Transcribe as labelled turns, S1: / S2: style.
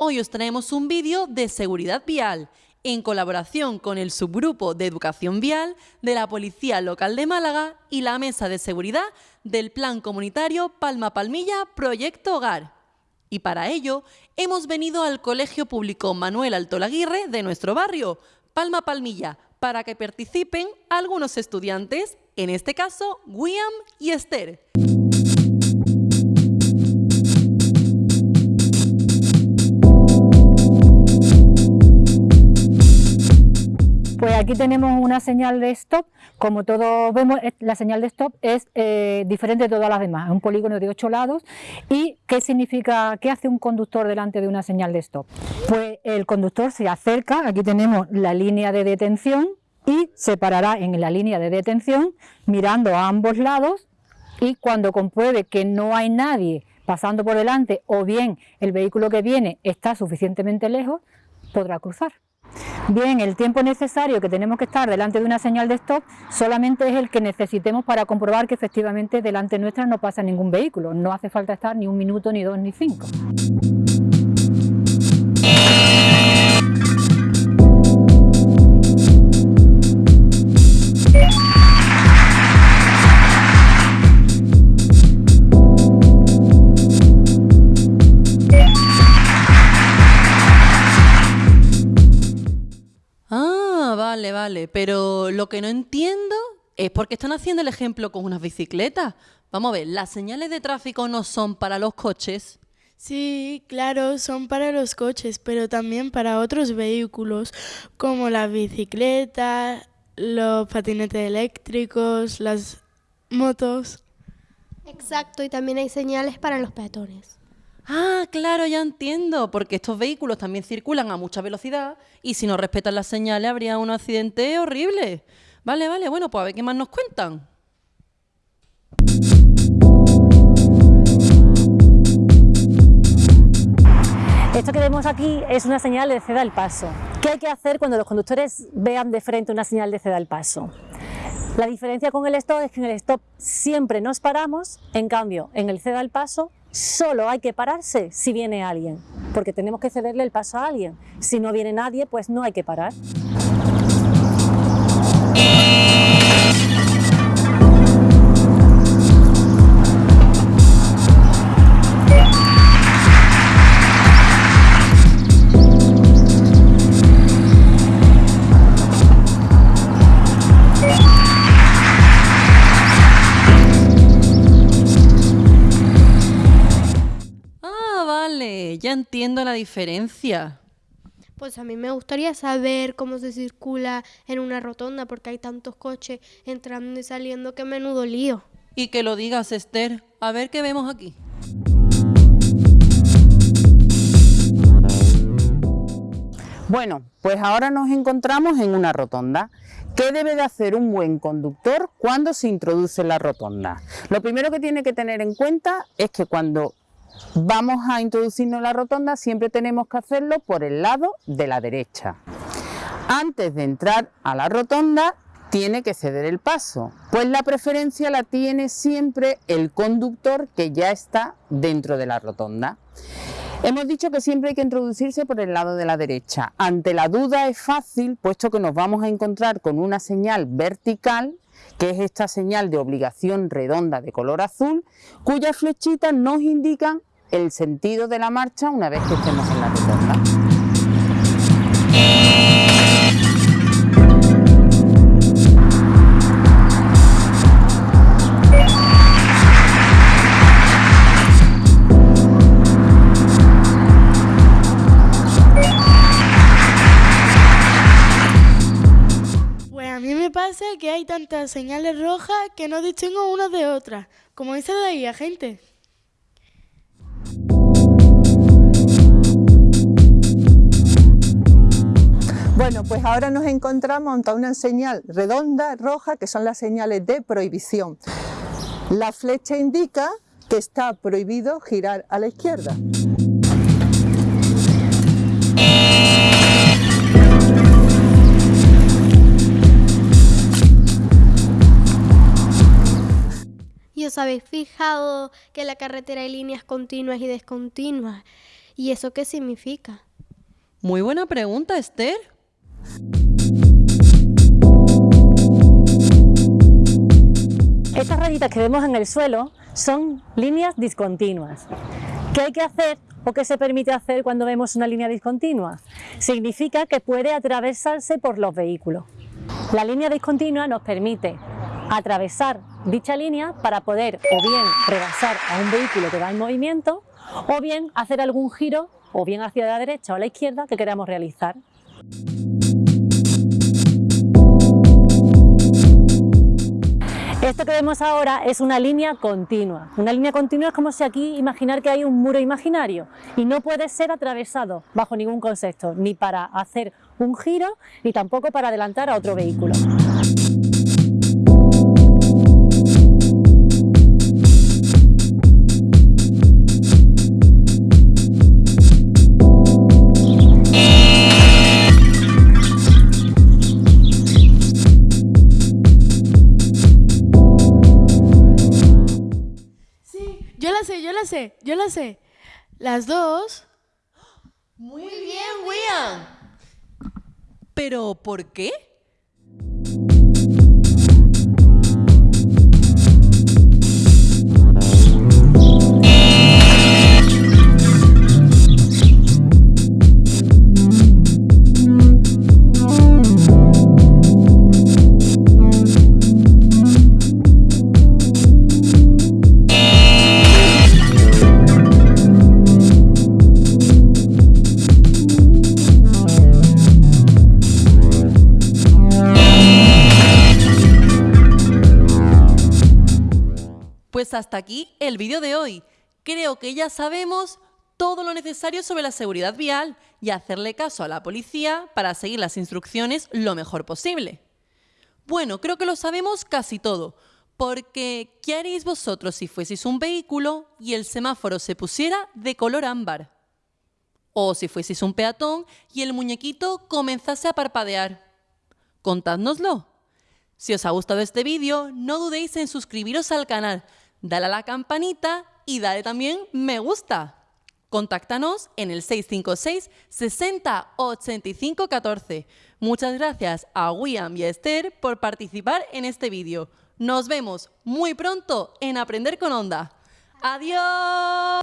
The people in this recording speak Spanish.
S1: Hoy os traemos un vídeo de seguridad vial en colaboración con el subgrupo de educación vial de la Policía Local de Málaga y la Mesa de Seguridad del Plan Comunitario Palma Palmilla Proyecto Hogar. Y para ello hemos venido al Colegio Público Manuel Altolaguirre de nuestro barrio, Palma Palmilla, para que participen algunos estudiantes, en este caso William y Esther.
S2: Aquí tenemos una señal de stop, como todos vemos la señal de stop es eh, diferente de todas las demás, es un polígono de ocho lados y ¿qué significa, qué hace un conductor delante de una señal de stop? Pues el conductor se acerca, aquí tenemos la línea de detención y se parará en la línea de detención mirando a ambos lados y cuando compruebe que no hay nadie pasando por delante o bien el vehículo que viene está suficientemente lejos, podrá cruzar. Bien, el tiempo necesario que tenemos que estar delante de una señal de stop solamente es el que necesitemos para comprobar que efectivamente delante nuestra no pasa ningún vehículo. No hace falta estar ni un minuto, ni dos, ni cinco.
S1: Vale, vale. Pero lo que no entiendo es por qué están haciendo el ejemplo con unas bicicletas. Vamos a ver, ¿las señales de tráfico no son para los coches?
S3: Sí, claro, son para los coches, pero también para otros vehículos, como las bicicletas, los patinetes eléctricos, las motos.
S4: Exacto, y también hay señales para los peatones.
S1: Ah, claro, ya entiendo, porque estos vehículos también circulan a mucha velocidad y si no respetan las señales habría un accidente horrible. Vale, vale, bueno, pues a ver qué más nos cuentan.
S5: Esto que vemos aquí es una señal de ceda al paso. ¿Qué hay que hacer cuando los conductores vean de frente una señal de ceda al paso? La diferencia con el stop es que en el stop siempre nos paramos, en cambio en el ceda al paso solo hay que pararse si viene alguien, porque tenemos que cederle el paso a alguien. Si no viene nadie, pues no hay que parar.
S1: Entiendo la diferencia.
S4: Pues a mí me gustaría saber cómo se circula en una rotonda porque hay tantos coches entrando y saliendo que menudo lío.
S1: Y que lo digas, Esther. A ver qué vemos aquí.
S6: Bueno, pues ahora nos encontramos en una rotonda. ¿Qué debe de hacer un buen conductor cuando se introduce en la rotonda? Lo primero que tiene que tener en cuenta es que cuando vamos a introducirnos en la rotonda, siempre tenemos que hacerlo por el lado de la derecha. Antes de entrar a la rotonda, tiene que ceder el paso, pues la preferencia la tiene siempre el conductor que ya está dentro de la rotonda. Hemos dicho que siempre hay que introducirse por el lado de la derecha. Ante la duda es fácil, puesto que nos vamos a encontrar con una señal vertical que es esta señal de obligación redonda de color azul, cuyas flechitas nos indican el sentido de la marcha una vez que estemos en la rotonda.
S3: Pues a mí me pasa que hay tantas señales rojas que no distingo unas de otras, como dice de ahí, gente.
S7: Bueno, pues ahora nos encontramos ante una señal redonda, roja, que son las señales de prohibición. La flecha indica que está prohibido girar a la izquierda.
S4: ¿Y os habéis fijado que en la carretera hay líneas continuas y descontinuas? ¿Y eso qué significa?
S1: Muy buena pregunta, Esther.
S5: Estas rayitas que vemos en el suelo son líneas discontinuas. ¿Qué hay que hacer o qué se permite hacer cuando vemos una línea discontinua? Significa que puede atravesarse por los vehículos. La línea discontinua nos permite atravesar dicha línea para poder o bien rebasar a un vehículo que va en movimiento o bien hacer algún giro o bien hacia la derecha o la izquierda que queramos realizar. Esto que vemos ahora es una línea continua. Una línea continua es como si aquí imaginar que hay un muro imaginario y no puede ser atravesado bajo ningún concepto, ni para hacer un giro, ni tampoco para adelantar a otro vehículo.
S3: Las dos.
S1: Muy bien, William. ¿Pero por qué? Pues hasta aquí el vídeo de hoy. Creo que ya sabemos todo lo necesario sobre la seguridad vial y hacerle caso a la policía para seguir las instrucciones lo mejor posible. Bueno, creo que lo sabemos casi todo, porque ¿qué haréis vosotros si fueseis un vehículo y el semáforo se pusiera de color ámbar? O si fueseis un peatón y el muñequito comenzase a parpadear. Contádnoslo. Si os ha gustado este vídeo, no dudéis en suscribiros al canal, dale a la campanita y dale también me gusta. Contáctanos en el 656 60 85 14. Muchas gracias a William y a Esther por participar en este vídeo. Nos vemos muy pronto en Aprender con Onda. ¡Adiós!